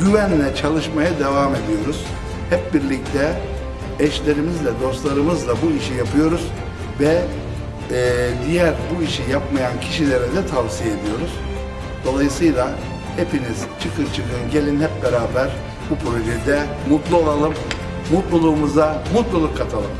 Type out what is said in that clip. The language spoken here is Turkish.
güvenle çalışmaya devam ediyoruz. Hep birlikte eşlerimizle, dostlarımızla bu işi yapıyoruz ve e, diğer bu işi yapmayan kişilere de tavsiye ediyoruz. Dolayısıyla hepiniz çıkın çıkın gelin hep beraber bu projede mutlu olalım, mutluluğumuza mutluluk katalım.